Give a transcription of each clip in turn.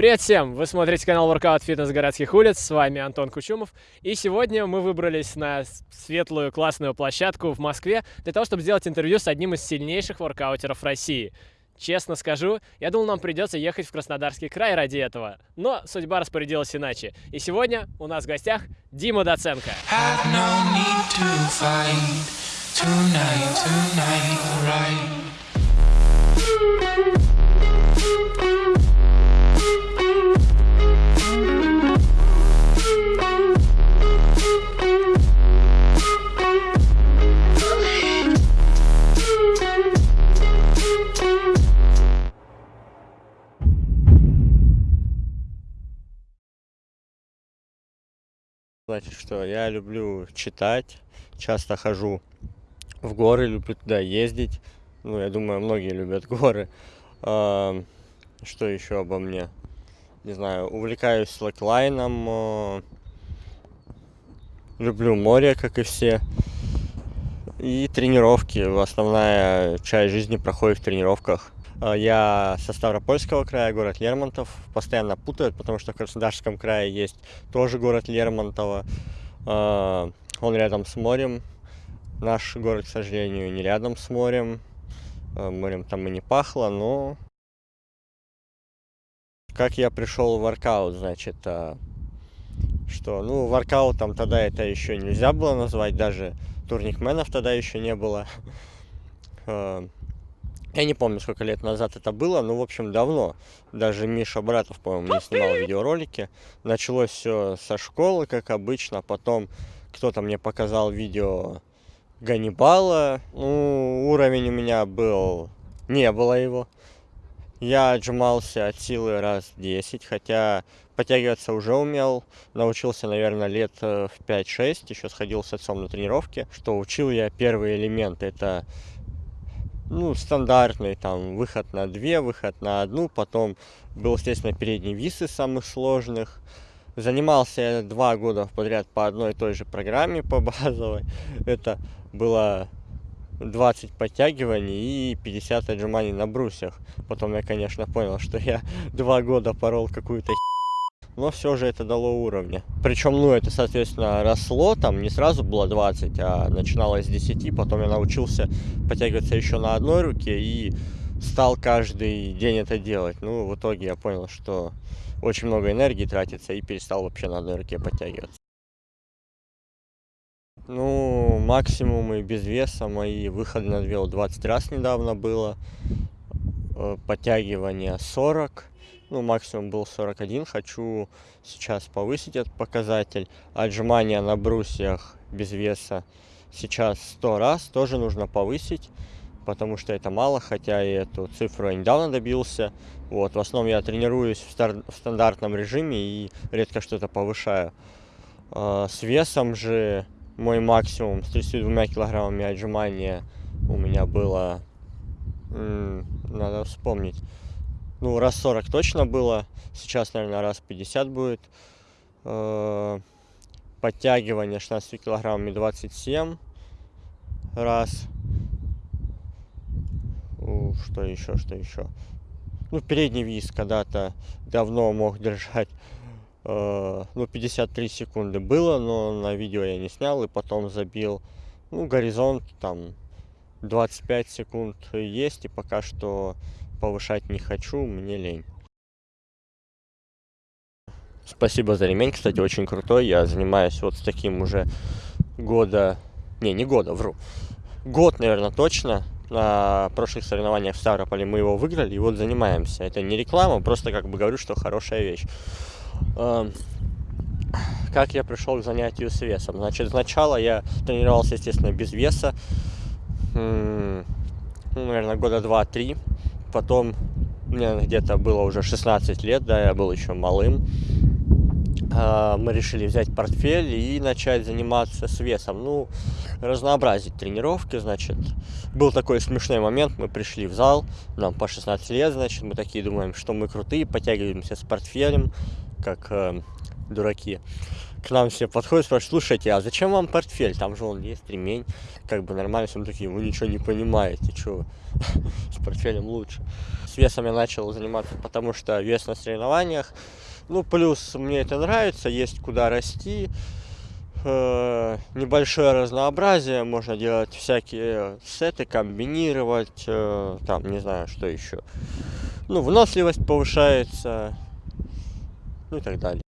Привет всем! Вы смотрите канал Workout Fitness городских улиц, с вами Антон Кучумов. И сегодня мы выбрались на светлую классную площадку в Москве для того, чтобы сделать интервью с одним из сильнейших воркаутеров России. Честно скажу, я думал, нам придется ехать в Краснодарский край ради этого. Но судьба распорядилась иначе. И сегодня у нас в гостях Дима Доценко. Tonight, tonight, right. Значит, что я люблю читать, часто хожу в горы, люблю туда ездить. Ну, я думаю, многие любят горы. А, что еще обо мне? Не знаю, увлекаюсь слэклайном, люблю море, как и все. И тренировки. Основная часть жизни проходит в тренировках. А, я со Ставропольского края, город Лермонтов. Постоянно путают, потому что в Краснодарском крае есть тоже город Лермонтова. А, он рядом с морем. Наш город, к сожалению, не рядом с морем. А, морем там и не пахло, но... Как я пришел в воркаут, значит, что, ну, воркаутом тогда это еще нельзя было назвать, даже турникменов тогда еще не было. Я не помню, сколько лет назад это было, но, в общем, давно. Даже Миша Братов, по-моему, не снимал видеоролики. Началось все со школы, как обычно. Потом кто-то мне показал видео Ганнибала. Ну, уровень у меня был... Не было его. Я отжимался от силы раз 10, хотя подтягиваться уже умел. Научился, наверное, лет э, в 5-6. Еще сходил с отцом на тренировки. Что учил я первый элемент. Это ну, стандартный, там, выход на две, выход на одну, потом был, естественно, передний вис из самых сложных. Занимался я два года подряд по одной и той же программе, по базовой. Это было 20 подтягиваний и 50 отжиманий на брусьях. Потом я, конечно, понял, что я два года порол какую-то но все же это дало уровня. Причем, ну, это, соответственно, росло, там не сразу было 20, а начиналось с 10, потом я научился подтягиваться еще на одной руке и стал каждый день это делать. Ну, в итоге я понял, что очень много энергии тратится и перестал вообще на одной руке подтягиваться. Ну, максимумы без веса мои выходы на две 20 раз недавно было. Э, подтягивания 40 ну, максимум был 41, хочу сейчас повысить этот показатель. Отжимания на брусьях без веса сейчас 100 раз, тоже нужно повысить, потому что это мало, хотя и эту цифру я недавно добился. Вот, в основном я тренируюсь в, стар в стандартном режиме и редко что-то повышаю. А, с весом же мой максимум с 32 килограммами отжимания у меня было, надо вспомнить, ну, раз 40 точно было. Сейчас, наверное, раз 50 будет. Э, подтягивание 16 килограммами 27 раз. Что еще, что еще? Ну, передний виз когда-то давно мог держать э, ну, 53 секунды было, но на видео я не снял и потом забил. Ну, горизонт там 25 секунд есть, и пока что повышать не хочу, мне лень. Спасибо за ремень, кстати, очень крутой. Я занимаюсь вот с таким уже года... Не, не года, вру. Год, наверное, точно. На прошлых соревнованиях в Ставрополе мы его выиграли, и вот занимаемся. Это не реклама, просто как бы говорю, что хорошая вещь. Как я пришел к занятию с весом? Значит, сначала я тренировался, естественно, без веса. Ну, наверное, года два-три потом мне где-то было уже 16 лет, да, я был еще малым. А, мы решили взять портфель и начать заниматься с весом. Ну, разнообразить тренировки, значит. Был такой смешной момент, мы пришли в зал, нам по 16 лет, значит, мы такие думаем, что мы крутые, подтягиваемся с портфелем, как э, дураки. К нам все подходят, спрашивают, слушайте, а зачем вам портфель? Там же он есть, ремень, как бы нормально, все такие, вы ничего не понимаете, что с портфелем лучше. С весом я начал заниматься, потому что вес на соревнованиях, ну, плюс мне это нравится, есть куда расти, э, небольшое разнообразие, можно делать всякие сеты, комбинировать, э, там, не знаю, что еще. Ну, выносливость повышается, ну и так далее.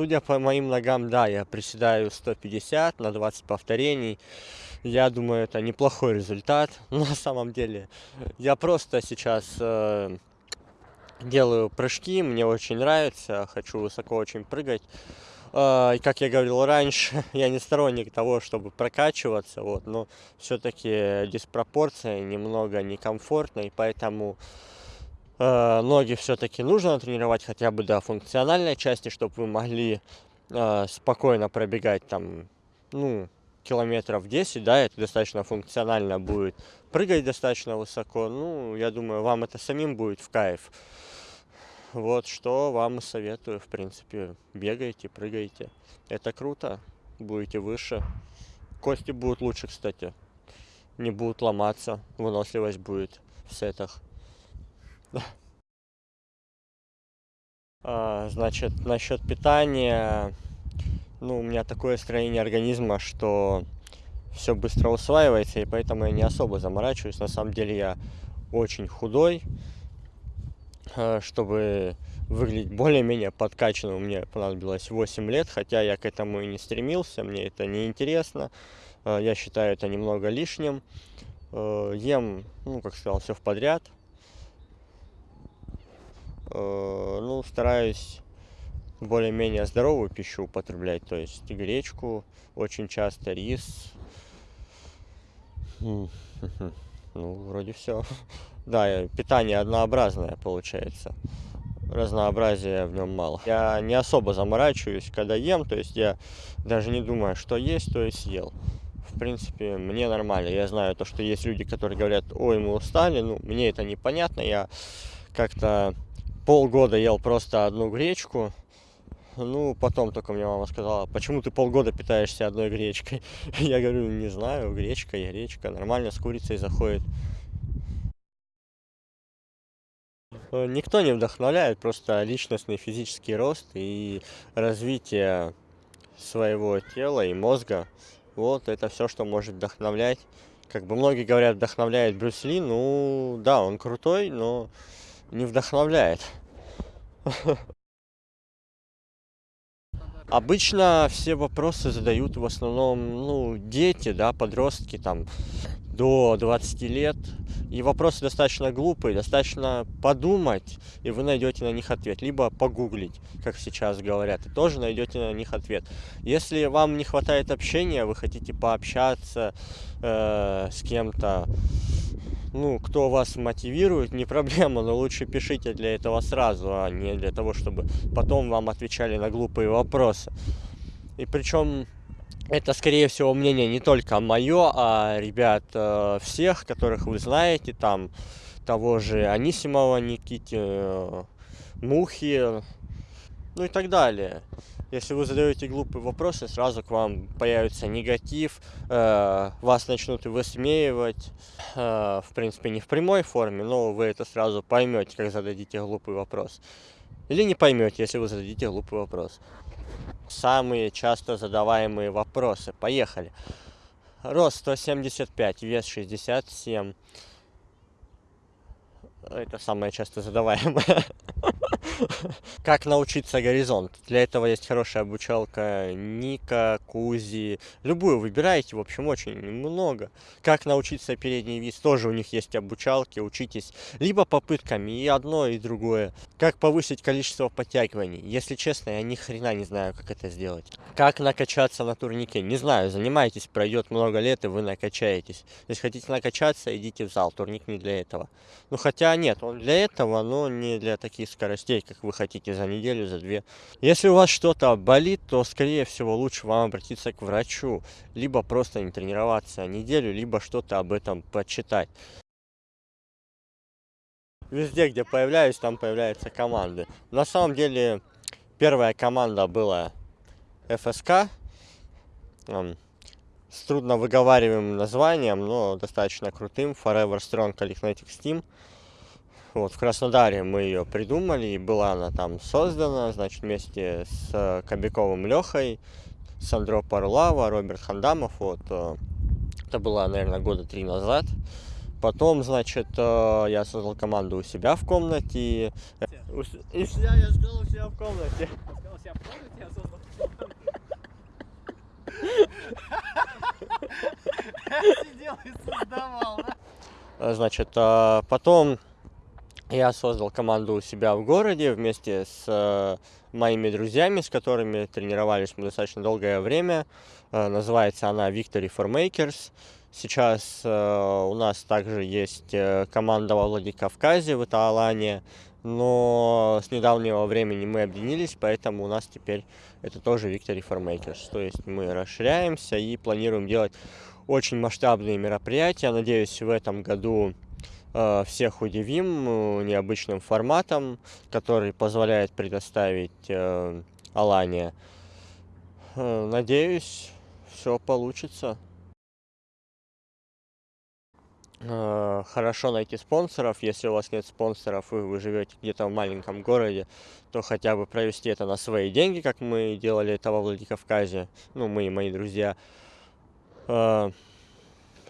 Судя по моим ногам, да, я приседаю 150 на 20 повторений. Я думаю, это неплохой результат. На самом деле, я просто сейчас э, делаю прыжки, мне очень нравится, хочу высоко очень прыгать. Э, как я говорил раньше, я не сторонник того, чтобы прокачиваться, вот, но все-таки диспропорция немного некомфортна, и поэтому ноги все-таки нужно тренировать хотя бы до функциональной части, чтобы вы могли э, спокойно пробегать там, ну, километров 10, да, это достаточно функционально будет, прыгать достаточно высоко, ну, я думаю, вам это самим будет в кайф. Вот что вам и советую, в принципе, бегайте, прыгайте. Это круто, будете выше. Кости будут лучше, кстати, не будут ломаться, выносливость будет в сетах. А, значит, насчет питания, ну, у меня такое строение организма, что все быстро усваивается, и поэтому я не особо заморачиваюсь. На самом деле я очень худой, э, чтобы выглядеть более-менее подкачанным, мне понадобилось 8 лет, хотя я к этому и не стремился, мне это не интересно. Э, я считаю это немного лишним. Э, ем, ну, как сказал, все в подряд. Ну, стараюсь более-менее здоровую пищу употреблять, то есть гречку, очень часто рис. Ну, вроде все. Да, питание однообразное получается. Разнообразия в нем мало. Я не особо заморачиваюсь, когда ем, то есть я даже не думаю, что есть, то и съел. В принципе, мне нормально. Я знаю то, что есть люди, которые говорят, ой, мы устали, ну, мне это непонятно. Я как-то полгода ел просто одну гречку, ну, потом только мне мама сказала, почему ты полгода питаешься одной гречкой? Я говорю, не знаю, гречка и гречка. Нормально с курицей заходит. Э, никто не вдохновляет, просто личностный физический рост и развитие своего тела и мозга. Вот это все, что может вдохновлять. Как бы многие говорят, вдохновляет Брюс Ли. Ну, да, он крутой, но не вдохновляет. Обычно все вопросы задают в основном, ну, дети, да, подростки, там, до 20 лет. И вопросы достаточно глупые, достаточно подумать, и вы найдете на них ответ. Либо погуглить, как сейчас говорят, и тоже найдете на них ответ. Если вам не хватает общения, вы хотите пообщаться э, с кем-то, ну, кто вас мотивирует, не проблема, но лучше пишите для этого сразу, а не для того, чтобы потом вам отвечали на глупые вопросы. И причем это, скорее всего, мнение не только мое, а ребят э, всех, которых вы знаете, там того же Анисимова Никити, э, Мухи, ну и так далее. Если вы задаете глупые вопросы, сразу к вам появится негатив, э, вас начнут высмеивать, э, в принципе, не в прямой форме, но вы это сразу поймете, как зададите глупый вопрос. Или не поймете, если вы зададите глупый вопрос. Самые часто задаваемые вопросы. Поехали. Рост 175, вес 67. Это самое часто задаваемое. Как научиться горизонт? Для этого есть хорошая обучалка Ника, Кузи. Любую выбирайте, в общем, очень много. Как научиться передний вис? Тоже у них есть обучалки, учитесь. Либо попытками, и одно, и другое. Как повысить количество подтягиваний? Если честно, я ни хрена не знаю, как это сделать. Как накачаться на турнике? Не знаю, занимайтесь, пройдет много лет, и вы накачаетесь. Если хотите накачаться, идите в зал, турник не для этого. Ну, хотя нет, он для этого, но не для таких скоростей, как вы хотите за неделю, за две. Если у вас что-то болит, то, скорее всего, лучше вам обратиться к врачу, либо просто не тренироваться неделю, либо что-то об этом почитать. Везде, где появляюсь, там появляются команды. На самом деле, первая команда была ФСК. С трудно выговариваемым названием, но достаточно крутым. Forever Strong Calisthenics Team. Вот, в Краснодаре мы ее придумали, и была она там создана, значит, вместе с Кобяковым Лехой, Сандро Парлава, Роберт Хандамов, вот. Э, это было, наверное, года три назад. Потом, значит, э, я создал команду у себя в комнате. И себя я сказал у себя в комнате. Сказал у себя в комнате, я создал Сидел и создавал, да? Значит, э, потом я создал команду у себя в городе вместе с э, моими друзьями, с которыми тренировались мы достаточно долгое время. Э, называется она Victory for Makers. Сейчас у нас также есть команда во Владикавказе, в Италане, но с недавнего времени мы объединились, поэтому у нас теперь это тоже Victory for Makers. То есть мы расширяемся и планируем делать очень масштабные мероприятия. Надеюсь, в этом году э, всех удивим э, необычным форматом, который позволяет предоставить э, Алания. Э, надеюсь, все получится. Э, хорошо найти спонсоров. Если у вас нет спонсоров и вы живете где-то в маленьком городе, то хотя бы провести это на свои деньги, как мы делали это во Владикавказе. Ну, мы и мои друзья. Э,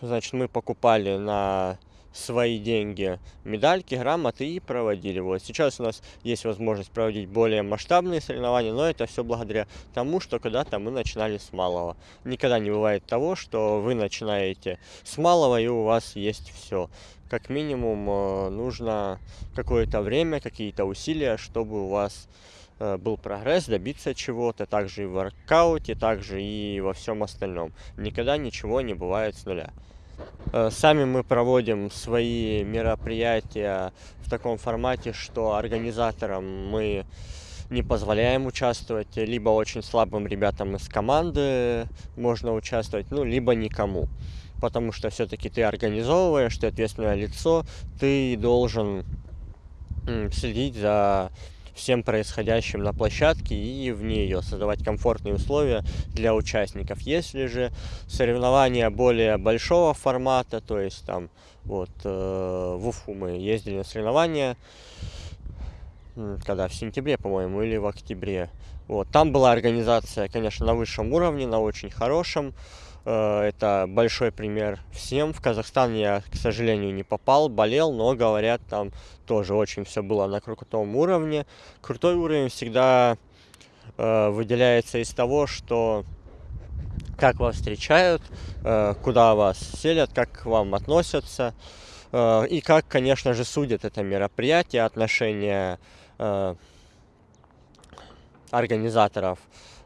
значит, мы покупали на свои деньги медальки, грамоты и проводили. Вот сейчас у нас есть возможность проводить более масштабные соревнования, но это все благодаря тому, что когда-то мы начинали с малого. Никогда не бывает того, что вы начинаете с малого и у вас есть все. Как минимум э, нужно какое-то время, какие-то усилия, чтобы у вас э, был прогресс, добиться чего-то, также и в воркауте, также и во всем остальном. Никогда ничего не бывает с нуля. Э, сами мы проводим свои мероприятия в таком формате, что организаторам мы не позволяем участвовать, либо очень слабым ребятам из команды можно участвовать, ну, либо никому. Потому что все-таки ты организовываешь, ты ответственное лицо, ты должен следить за всем происходящим на площадке и вне ее, создавать комфортные условия для участников. Если же соревнования более большого формата, то есть там вот э, в Уфу мы ездили на соревнования, когда в сентябре, по-моему, или в октябре. Вот, там была организация, конечно, на высшем уровне, на очень хорошем. Э, это большой пример всем. В Казахстан я, к сожалению, не попал, болел, но говорят, там тоже очень все было на крутом уровне. Крутой уровень всегда э, выделяется из того, что как вас встречают, э, куда вас селят, как к вам относятся. И как, конечно же, судят это мероприятие, отношения организаторов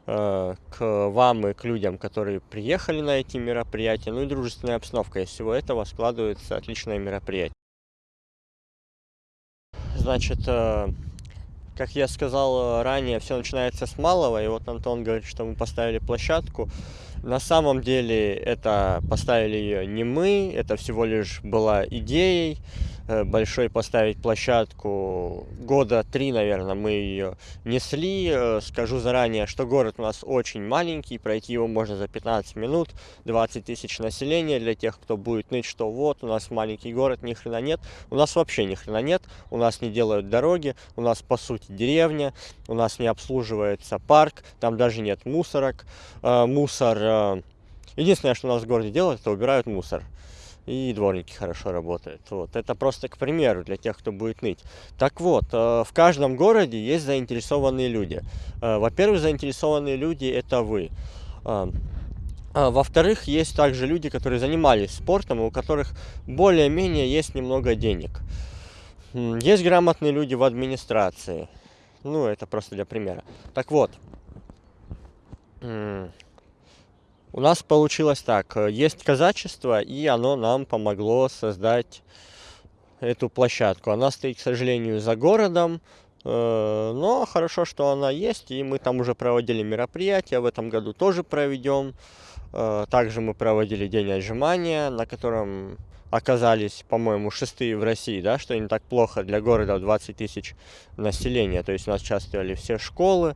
к вам и к людям, которые приехали на эти мероприятия, ну и дружественная обстановка. Из всего этого складывается отличное мероприятие. Значит, э, как я сказал ранее, все начинается с малого, и вот Антон говорит, что мы поставили площадку. На самом деле это поставили ее не мы, это всего лишь была идеей, Э, большой поставить площадку. Года три, наверное, мы ее несли. Э, скажу заранее, что город у нас очень маленький, пройти его можно за 15 минут, 20 тысяч населения. Для тех, кто будет ныть, что вот, у нас маленький город, ни хрена нет. У нас вообще ни хрена нет, у нас не делают дороги, у нас по сути деревня, у нас не обслуживается парк, там даже нет мусорок. Э, мусор... Единственное, что у нас в городе делают, это убирают мусор и дворники хорошо работают. Вот. Это просто к примеру для тех, кто будет ныть. Так вот, э, в каждом городе есть заинтересованные люди. Э, во-первых, заинтересованные люди – это вы. Э, а во-вторых, есть также люди, которые занимались спортом, у которых более-менее есть немного денег. Есть грамотные люди в администрации. Ну, это просто для примера. Так вот, у нас получилось так. Э, есть казачество, и оно нам помогло создать эту площадку. Она стоит, к сожалению, за городом, э, но хорошо, что она есть, и мы там уже проводили мероприятия, в этом году тоже проведем. Э, также мы проводили день отжимания, на котором оказались, по-моему, шестые в России, да, что не так плохо для города в 20 тысяч населения. То есть у нас участвовали все школы.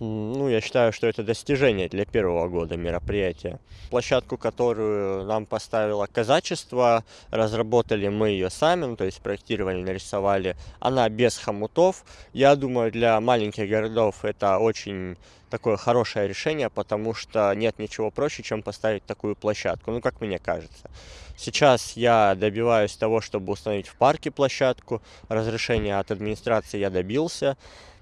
Ну, я считаю, что это достижение для первого года мероприятия. Площадку, которую нам поставило казачество, разработали мы ее сами, ну, то есть проектировали, нарисовали. Она без хомутов. Я думаю, для маленьких городов это очень такое хорошее решение, потому что нет ничего проще, чем поставить такую площадку, ну, как мне кажется. Сейчас я добиваюсь того, чтобы установить в парке площадку. Разрешение от администрации я добился.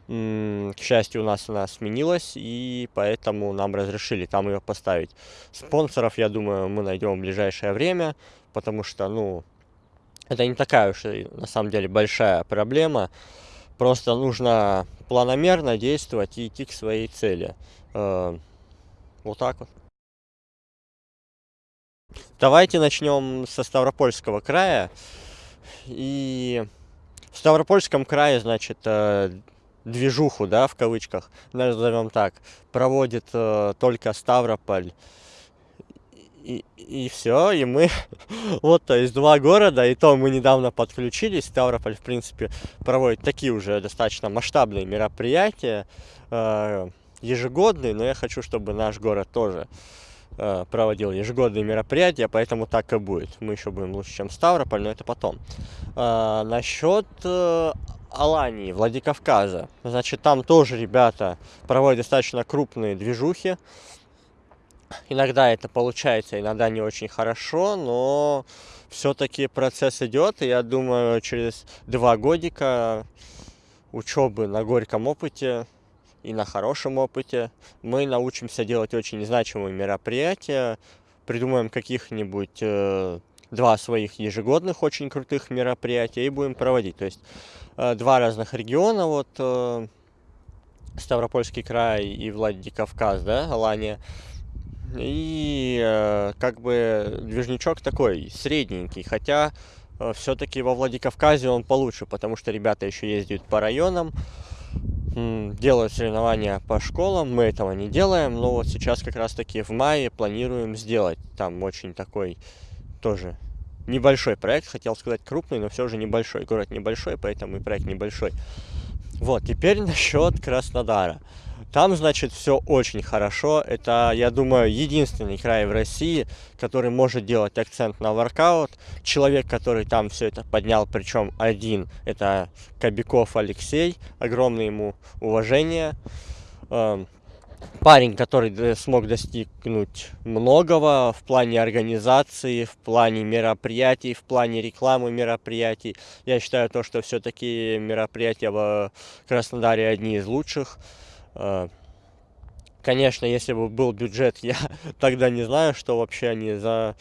К счастью, у нас она сменилась, и поэтому нам разрешили там ее поставить. Спонсоров, я думаю, мы найдем в ближайшее время, потому что, ну, это не такая уж на самом деле большая проблема. Просто нужно планомерно действовать и идти к своей цели. Э, вот так вот. Давайте начнем со Ставропольского края. И в Ставропольском крае, значит, э, движуху, да, в кавычках, назовем так, проводит э, только Ставрополь. И, и все, и мы, вот, то есть два города, и то мы недавно подключились, Ставрополь, в принципе, проводит такие уже достаточно масштабные мероприятия, э, ежегодные, но я хочу, чтобы наш город тоже Э, проводил ежегодные мероприятия, поэтому так и будет. Мы еще будем лучше, чем Ставрополь, но это потом. А, насчет э, Алании, Владикавказа. Значит, там тоже ребята проводят достаточно крупные движухи. Иногда это получается, иногда не очень хорошо, но все-таки процесс идет, и я думаю, через два годика учебы на горьком опыте и на хорошем опыте. Мы научимся делать очень значимые мероприятия, придумаем каких-нибудь э, два своих ежегодных очень крутых мероприятия и будем проводить. То есть э, два разных региона, вот э, Ставропольский край и Владикавказ, да, Алания. И э, как бы движничок такой средненький, хотя все-таки во Владикавказе он получше, потому что ребята еще ездят по районам, делают соревнования по школам. Мы этого не делаем, но вот сейчас как раз таки в мае планируем сделать. Там очень такой тоже небольшой проект, хотел сказать крупный, но все же небольшой. Город небольшой, поэтому и проект небольшой. Вот, теперь насчет Краснодара. Там, значит, все очень хорошо. Это, я думаю, единственный край в России, который может делать акцент на воркаут. Человек, который там все это поднял, причем один, это Кобяков Алексей. Огромное ему уважение. Парень, который смог достигнуть многого в плане организации, в плане мероприятий, в плане рекламы мероприятий. Я считаю то, что все-таки мероприятия в Краснодаре одни из лучших. А, конечно, если бы был бюджет, я тогда не знаю, что вообще они за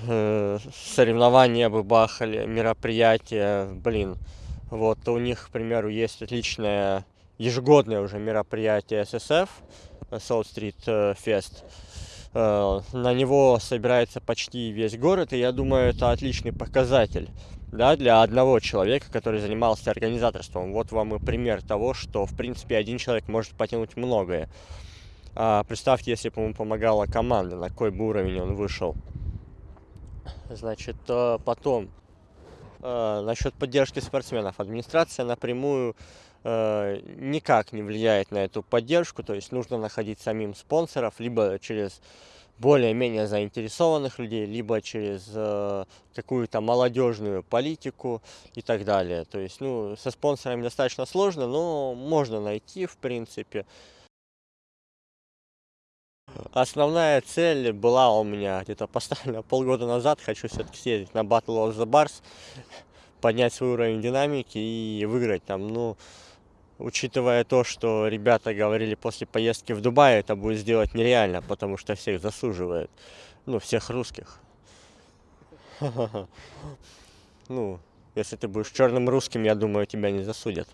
э, соревнования бы бахали, мероприятия, блин. Вот у них, к примеру, есть отличное ежегодное уже мероприятие ССФ, South Street э, Fest. Э, на него собирается почти весь город, и я думаю, это отличный показатель да, для одного человека, который занимался организаторством. Вот вам и пример того, что, в принципе, один человек может потянуть многое. А, представьте, если бы ему помогала команда, на какой бы уровень он вышел. Значит, э, потом, насчет поддержки спортсменов. Администрация напрямую никак не влияет на эту поддержку, то есть нужно находить самим спонсоров, либо через более-менее заинтересованных людей, либо через э, какую-то молодежную политику и так далее. То есть, ну, со спонсорами достаточно сложно, но можно найти, в принципе. Основная цель была у меня где-то поставлена полгода назад. Хочу все-таки съездить на Battle of the Bars, поднять свой уровень динамики и выиграть там, ну, учитывая то, что ребята говорили после поездки в Дубай, это будет сделать нереально, потому что всех засуживают. Ну, всех русских. Ну, если ты будешь черным русским, я думаю, тебя не засудят.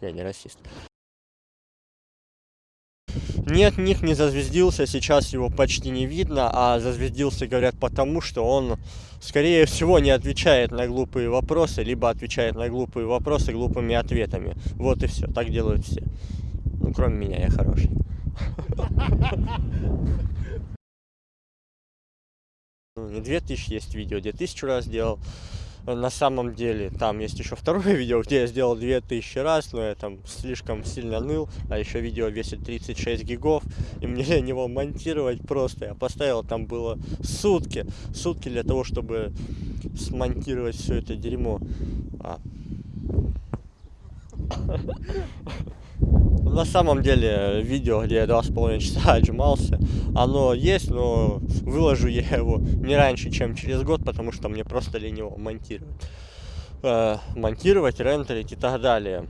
Я не расист. Нет, Ник не зазвездился, сейчас его почти не видно, а зазвездился, говорят, потому что он, скорее всего, не отвечает на глупые вопросы, либо отвечает на глупые вопросы глупыми ответами. Вот и все, так делают все. Ну, кроме меня, я хороший. Ну, не 2000 есть видео, где тысячу раз делал. На самом деле, там есть еще второе видео, где я сделал 2000 раз, но я там слишком сильно ныл, а еще видео весит 36 гигов, и мне для него монтировать просто. Я поставил, там было сутки, сутки для того, чтобы смонтировать все это дерьмо. А. На самом деле, видео, где я два с половиной часа отжимался, оно есть, но выложу я его не раньше, чем через год, потому что мне просто лениво монтировать. Э, монтировать, рендерить и так далее.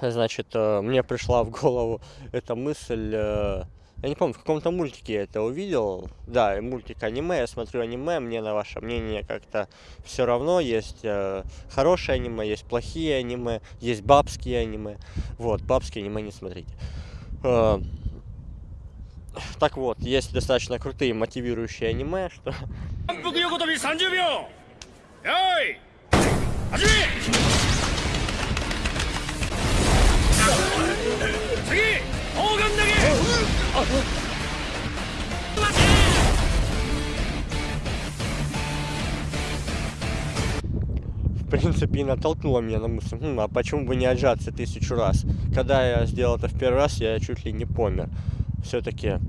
Значит, э, мне пришла в голову эта мысль э, я не помню, в каком-то мультике я это увидел. Да, мультик аниме, я смотрю аниме, мне на ваше мнение как-то все равно. Есть э, хорошие аниме, есть плохие аниме, есть бабские аниме. Вот, бабские аниме не смотрите. Э, так вот, есть достаточно крутые мотивирующие аниме, что... В принципе, и натолкнуло меня на мысль, хм, а почему бы не отжаться тысячу раз? Когда я сделал это в первый раз, я чуть ли не помер. Все-таки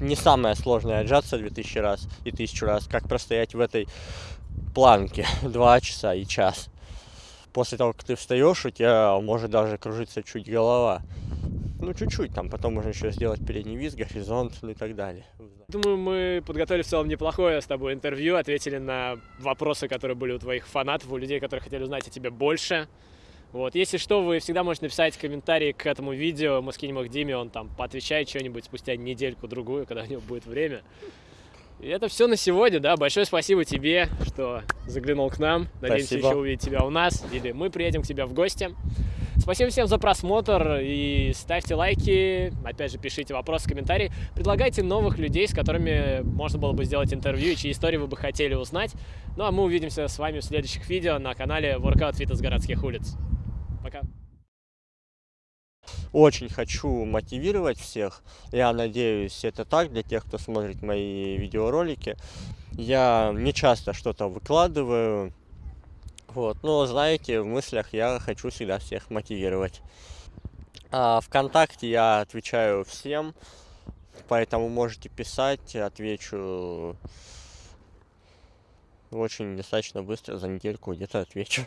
не самое сложное отжаться 2000 раз и тысячу раз, как простоять в этой планке 2 часа и час. После того, как ты встаешь, у тебя может даже кружиться чуть голова. Ну, чуть-чуть, там потом можно еще сделать передний виз, горизонт, ну и так далее. Думаю, мы подготовили в целом неплохое с тобой интервью, ответили на вопросы, которые были у твоих фанатов, у людей, которые хотели узнать о тебе больше. Вот, если что, вы всегда можете написать комментарии к этому видео, мы скинем их Диме, он там поотвечает что-нибудь спустя недельку-другую, когда у него будет время. И это все на сегодня, да. Большое спасибо тебе, что заглянул к нам. Надеемся спасибо. еще увидеть тебя у нас, или мы приедем к тебе в гости. Спасибо всем за просмотр и ставьте лайки, опять же пишите вопросы, комментарии, предлагайте новых людей, с которыми можно было бы сделать интервью и чьи истории вы бы хотели узнать. Ну а мы увидимся с вами в следующих видео на канале Workout Fitness городских улиц. Пока! Очень хочу мотивировать всех. Я надеюсь, это так для тех, кто смотрит мои видеоролики. Я не часто что-то выкладываю, вот, но знаете, в мыслях я хочу всегда всех мотивировать. А ВКонтакте я отвечаю всем, поэтому можете писать, отвечу очень достаточно быстро, за недельку где-то отвечу.